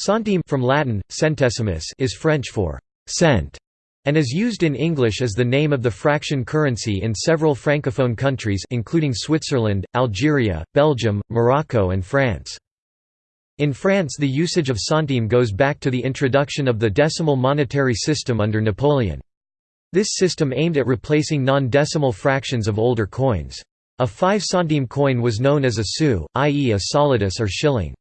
Centime from Latin, centesimus is French for cent and is used in English as the name of the fraction currency in several francophone countries including Switzerland, Algeria, Belgium, Morocco and France. In France the usage of centime goes back to the introduction of the decimal monetary system under Napoleon. This system aimed at replacing non-decimal fractions of older coins. A 5 centime coin was known as a sou, i.e. a solidus or shilling.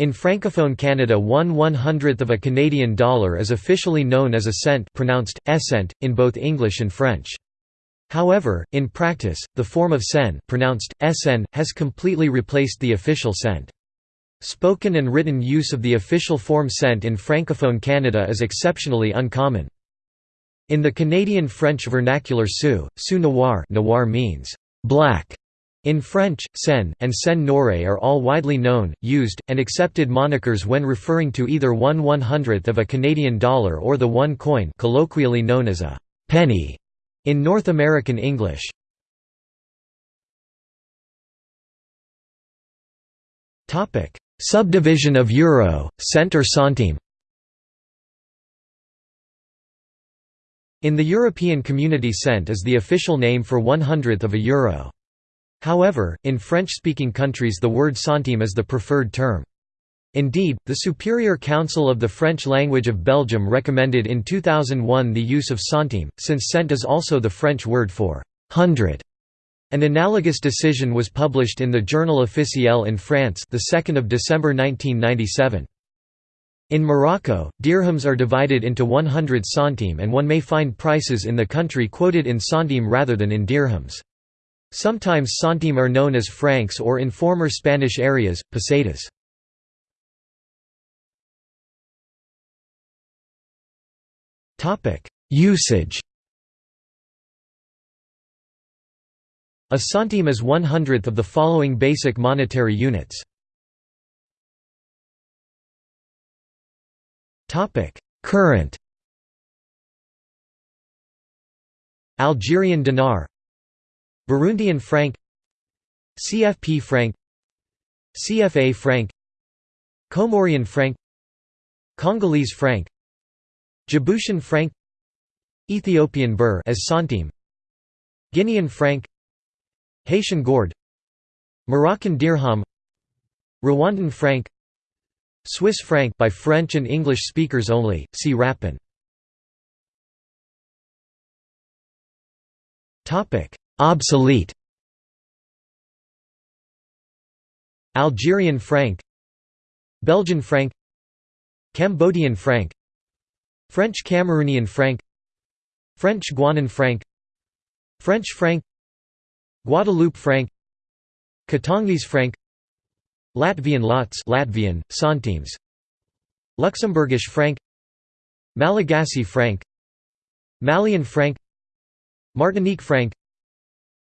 In Francophone Canada one one-hundredth of a Canadian dollar is officially known as a cent pronounced, essent, in both English and French. However, in practice, the form of cenne pronounced, essen, has completely replaced the official cent. Spoken and written use of the official form cent in Francophone Canada is exceptionally uncommon. In the Canadian French vernacular sou, sou noir noir means black in French, cenne, and cenne noire are all widely known, used, and accepted monikers when referring to either one one-hundredth of a Canadian dollar or the one coin colloquially known as a penny in North American English. Subdivision of euro, cent or centime In the European Community cent is the official name for one hundredth of a euro. However, in French-speaking countries the word centime is the preferred term. Indeed, the Superior Council of the French language of Belgium recommended in 2001 the use of centime, since cent is also the French word for hundred. An analogous decision was published in the Journal officiel in France the 2nd of December 1997. In Morocco, dirhams are divided into 100 centime and one may find prices in the country quoted in centime rather than in dirhams. Sometimes centime are known as francs or in former Spanish areas, pesetas. Usage A centime is one hundredth of the following basic monetary units. Current Algerian dinar Burundian franc CFP franc CFA franc Comorian franc Congolese franc Djiboutian franc Ethiopian birr as centime Guinean franc Haitian gourde Moroccan dirham Rwandan franc Swiss franc by French and English speakers only, see Rappen Obsolete Algerian franc Belgian franc Cambodian franc French Cameroonian franc French Guianan franc French franc Guadeloupe franc Katangese franc Latvian lats Latvian, centimes Luxembourgish franc Malagasy franc Malian franc Martinique franc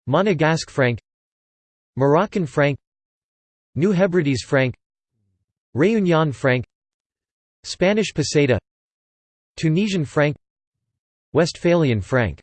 Monegasque franc Moroccan franc New Hebrides franc Réunion franc Spanish peseta Tunisian franc Westphalian franc